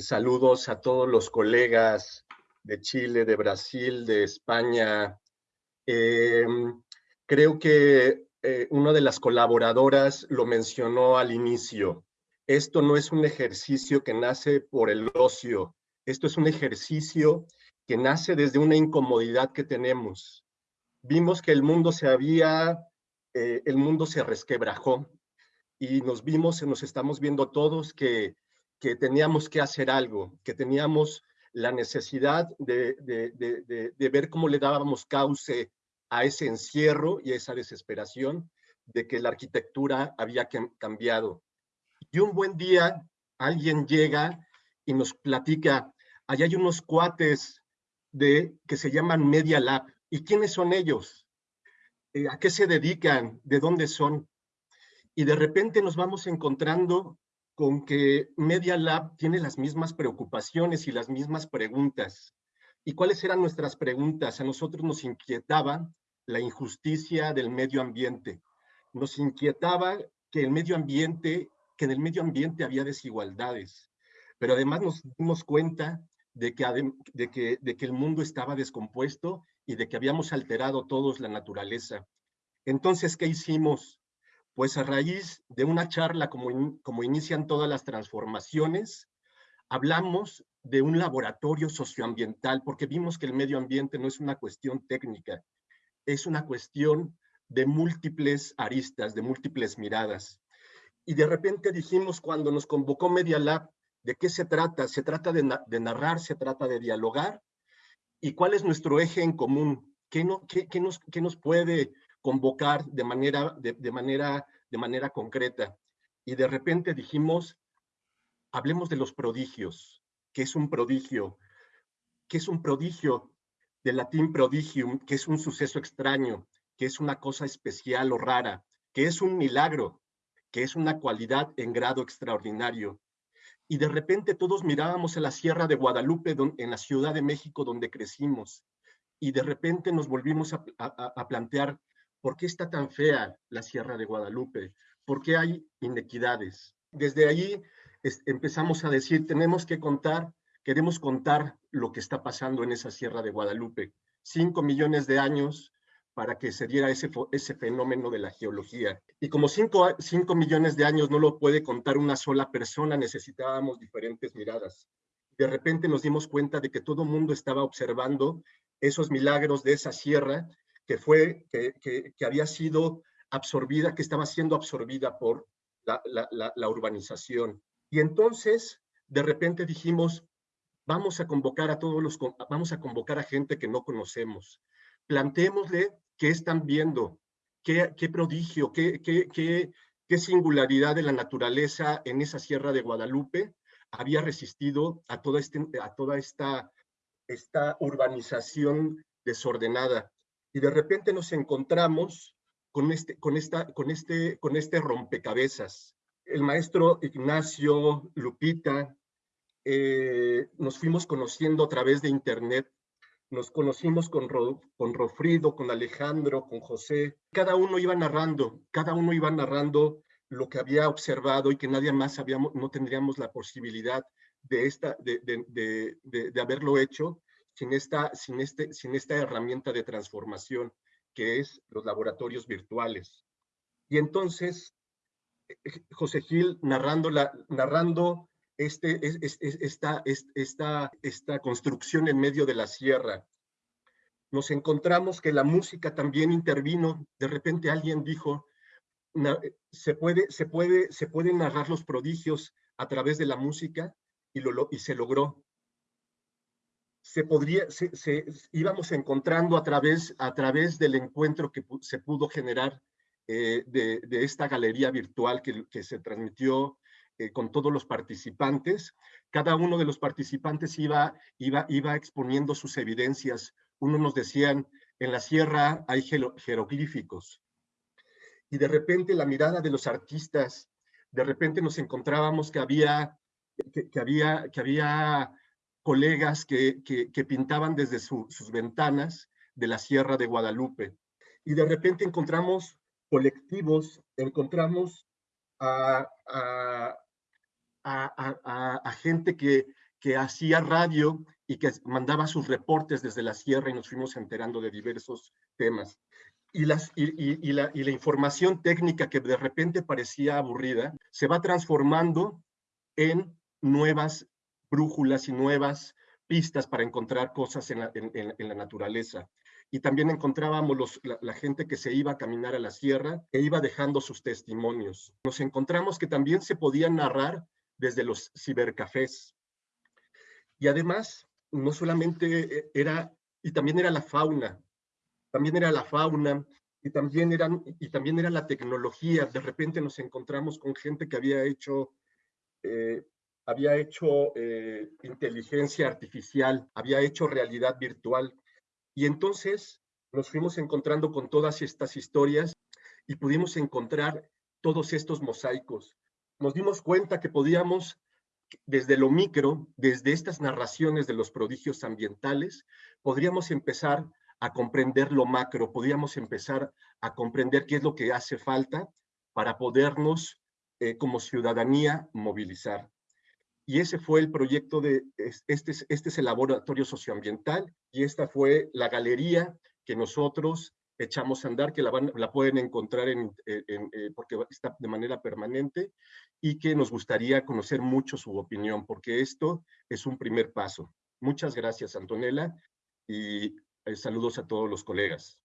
Saludos a todos los colegas de Chile, de Brasil, de España. Em, creo que eh, una de las colaboradoras lo mencionó al inicio. Esto no es un ejercicio que nace por el ocio. Esto es un ejercicio que nace desde una incomodidad que tenemos. Vimos que el mundo se había, eh, el mundo se resquebrajó y nos vimos, nos estamos viendo todos que que teníamos que hacer algo, que teníamos la necesidad de, ver cómo le dábamos cauce a ese encierro y a esa desesperación de que la arquitectura había cambiado. Y un buen día alguien llega y nos platica, allá hay unos cuates de, que se llaman Media Lab. ¿Y quiénes son ellos? Eh, ¿A qué se dedican? ¿De dónde son? Y de repente nos vamos encontrando con que Media Lab tiene las mismas preocupaciones y las mismas preguntas. ¿Y cuáles eran nuestras preguntas? A nosotros nos inquietaba la injusticia del medio ambiente. Nos inquietaba que el medio ambiente, que en el medio ambiente había desigualdades. Pero además nos dimos cuenta de que, de que, de que el mundo estaba descompuesto y de que habíamos alterado todos la naturaleza. Entonces, ¿qué hicimos? Pues a raíz de una charla, como, como inician todas las transformaciones, hablamos de un laboratorio socioambiental, porque vimos que el medio ambiente no es una cuestión técnica, es una cuestión de múltiples aristas, de múltiples miradas. Y de repente dijimos, cuando nos convocó Media Lab, ¿de qué se trata? Se trata de, narrar, se trata de dialogar. ¿Y cuál es nuestro eje en común? ¿Qué, no, qué, qué nos, qué nos puede convocar de manera, de, manera, de manera concreta. Y de repente dijimos, hablemos de los prodigios. ¿Qué es un prodigio? ¿Qué es un prodigio? Del latín prodigium, que es un suceso extraño, que es una cosa especial o rara, que es un milagro, que es una cualidad en grado extraordinario. Y de repente todos mirábamos a la Sierra de Guadalupe, en la Ciudad de México, donde crecimos, y de repente nos volvimos a, a plantear ¿Por qué está tan fea la Sierra de Guadalupe? ¿Por qué hay inequidades? Desde ahí empezamos a decir, tenemos que contar, queremos contar lo que está pasando en esa Sierra de Guadalupe. Cinco millones de años para que se diera ese, ese fenómeno de la geología. Y como cinco, cinco millones de años no lo puede contar una sola persona, necesitábamos diferentes miradas. De repente nos dimos cuenta de que todo el mundo estaba observando esos milagros de esa sierra que fue, que, que, había sido absorbida, que estaba siendo absorbida por la, urbanización. Y entonces, de repente dijimos, vamos a convocar a todos los, vamos a convocar a gente que no conocemos. Plantémosle qué están viendo, qué, qué prodigio, qué, qué, qué, qué singularidad de la naturaleza en esa sierra de Guadalupe había resistido a toda, este, a toda esta, esta urbanización desordenada y de repente nos encontramos con este, con esta, con este, con este rompecabezas. El maestro Ignacio, Lupita, eh, nos fuimos conociendo a través de internet, nos conocimos con, con Rofrido, con Alejandro, con José. Cada uno iba narrando, cada uno iba narrando lo que había observado y que nadie más habíamos, no tendríamos la posibilidad de, esta, de, de, de, de haberlo hecho sin esta, sin, este, sin esta herramienta de transformación que es los laboratorios virtuales. Y entonces, eh, eh, José Gil narrando, la, narrando este, esta, esta, esta construcción en medio de la sierra, nos encontramos que la música también intervino. De repente alguien dijo, eh, se, puede, se, puede, se pueden narrar los prodigios a través de la música y, lo, y se logró se podría, se, íbamos encontrando a través, a través del encuentro que se pudo generar eh, de, de, esta galería virtual que, que se transmitió eh, con todos los participantes. Cada uno de los participantes iba, iba, iba exponiendo sus evidencias. Uno nos decían, en la sierra hay jeroglíficos. Y de repente la mirada de los artistas, de repente nos encontrábamos que había, que, que había, que había colegas que, que, pintaban desde sus ventanas de la Sierra de Guadalupe. Y de repente encontramos colectivos, encontramos a, a, a, a gente que, que hacía radio y que mandaba sus reportes desde la sierra y nos fuimos enterando de diversos temas. Y, las, y, la, y la información técnica que de repente parecía aburrida se va transformando en nuevas brújulas y nuevas pistas para encontrar cosas en la, naturaleza. Y también encontrábamos los, la, gente que se iba a caminar a la sierra, que iba dejando sus testimonios. Nos encontramos que también se podían narrar desde los cibercafés. Y además, no solamente eh, era, y también era la fauna, también era la fauna, y también, eran, y también era la tecnología. De repente nos encontramos con gente que había hecho eh, había hecho eh, inteligencia artificial, había hecho realidad virtual. Y entonces nos fuimos encontrando con todas estas historias y pudimos encontrar todos estos mosaicos. Nos dimos cuenta que podíamos, desde lo micro, desde estas narraciones de los prodigios ambientales, podríamos empezar a comprender lo macro, podríamos empezar a comprender qué es lo que hace falta para podernos eh, como ciudadanía movilizar. Y ese fue el proyecto de, este, este es el laboratorio socioambiental y esta fue la galería que nosotros echamos a andar, que la, la pueden encontrar en, en, eh, porque está de manera permanente y que nos gustaría conocer mucho su opinión, porque esto es un primer paso. Muchas gracias, Antonella, y eh, saludos a todos los colegas.